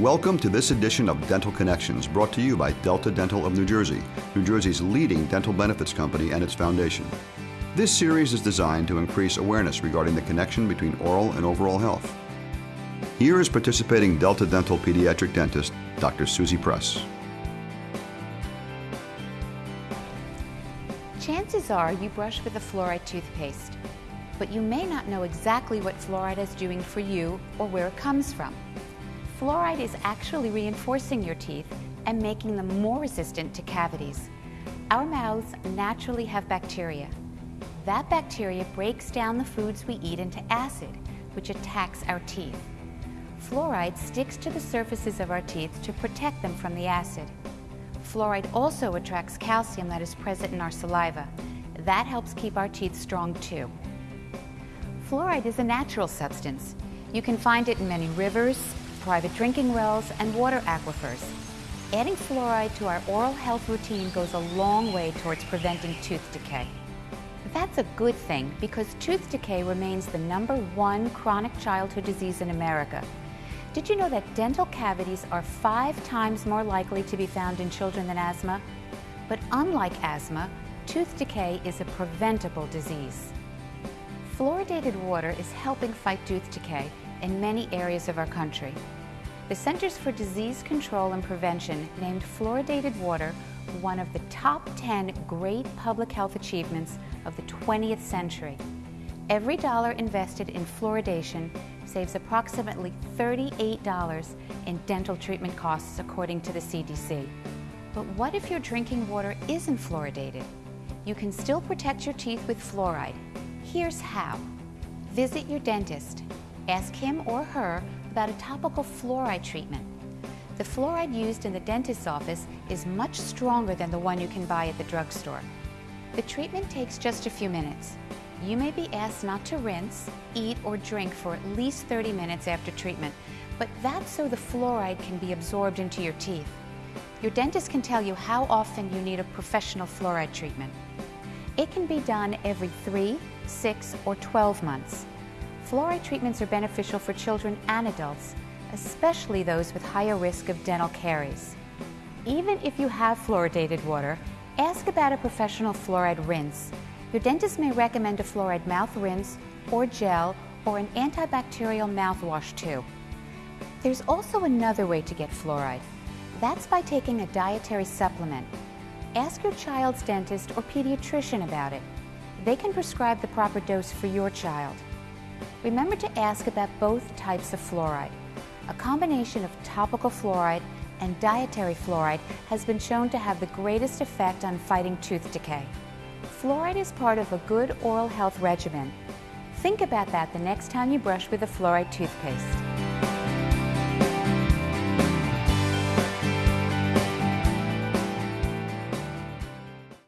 Welcome to this edition of Dental Connections, brought to you by Delta Dental of New Jersey, New Jersey's leading dental benefits company and its foundation. This series is designed to increase awareness regarding the connection between oral and overall health. Here is participating Delta Dental pediatric dentist, Dr. Susie Press. Chances are you brush with a fluoride toothpaste, but you may not know exactly what fluoride is doing for you or where it comes from. Fluoride is actually reinforcing your teeth and making them more resistant to cavities. Our mouths naturally have bacteria. That bacteria breaks down the foods we eat into acid, which attacks our teeth. Fluoride sticks to the surfaces of our teeth to protect them from the acid. Fluoride also attracts calcium that is present in our saliva. That helps keep our teeth strong too. Fluoride is a natural substance. You can find it in many rivers, private drinking wells, and water aquifers. Adding fluoride to our oral health routine goes a long way towards preventing tooth decay. That's a good thing because tooth decay remains the number one chronic childhood disease in America. Did you know that dental cavities are five times more likely to be found in children than asthma? But unlike asthma, tooth decay is a preventable disease. Fluoridated water is helping fight tooth decay in many areas of our country. The Centers for Disease Control and Prevention named fluoridated water one of the top 10 great public health achievements of the 20th century. Every dollar invested in fluoridation saves approximately $38 in dental treatment costs according to the CDC. But what if your drinking water isn't fluoridated? You can still protect your teeth with fluoride. Here's how. Visit your dentist Ask him or her about a topical fluoride treatment. The fluoride used in the dentist's office is much stronger than the one you can buy at the drugstore. The treatment takes just a few minutes. You may be asked not to rinse, eat, or drink for at least 30 minutes after treatment, but that's so the fluoride can be absorbed into your teeth. Your dentist can tell you how often you need a professional fluoride treatment. It can be done every 3, 6, or 12 months. Fluoride treatments are beneficial for children and adults, especially those with higher risk of dental caries. Even if you have fluoridated water, ask about a professional fluoride rinse. Your dentist may recommend a fluoride mouth rinse or gel or an antibacterial mouthwash too. There's also another way to get fluoride. That's by taking a dietary supplement. Ask your child's dentist or pediatrician about it. They can prescribe the proper dose for your child. Remember to ask about both types of fluoride. A combination of topical fluoride and dietary fluoride has been shown to have the greatest effect on fighting tooth decay. Fluoride is part of a good oral health regimen. Think about that the next time you brush with a fluoride toothpaste.